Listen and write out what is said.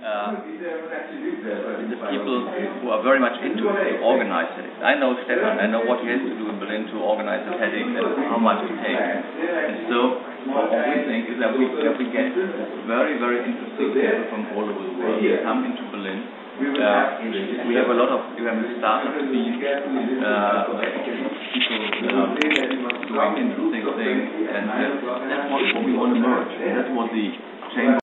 uh, the people who are very much into it to organize it. I know Stefan, I know what he has to do in Berlin to organize the TEDx and how much it takes. And so what we think is that we, that we get very, very interesting people from all over the world come into Berlin. Uh, we have a lot of we have a startup scene, uh, people um, uh, doing interesting things, and uh, that's what, we want to merge. That's what the chamber